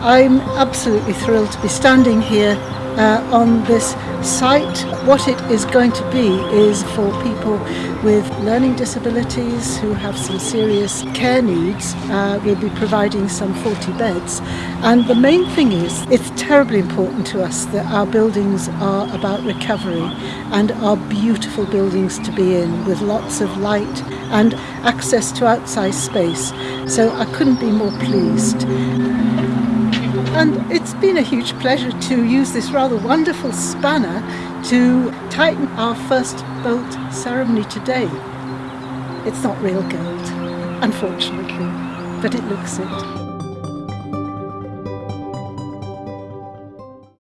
I'm absolutely thrilled to be standing here uh, on this site. What it is going to be is for people with learning disabilities who have some serious care needs. Uh, we'll be providing some 40 beds and the main thing is it's terribly important to us that our buildings are about recovery and are beautiful buildings to be in with lots of light and access to outside space. So I couldn't be more pleased. And it's been a huge pleasure to use this rather wonderful spanner to tighten our first bolt ceremony today. It's not real gold, unfortunately, but it looks it.